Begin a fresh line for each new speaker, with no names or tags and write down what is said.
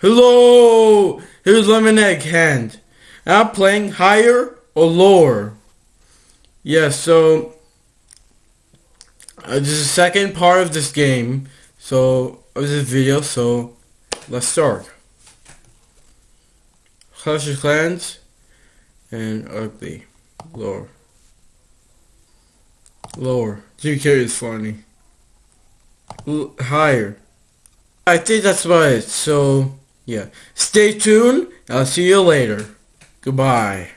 Hello, here's Lemon Egg Hand. I'm playing higher or lower. Yeah, so uh, this is the second part of this game. So of this video. So let's start. Clash of Clans and ugly lower. Lower. Jimmy Carrey is funny. L higher. I think that's about it. So yeah. Stay tuned. I'll see you later. Goodbye.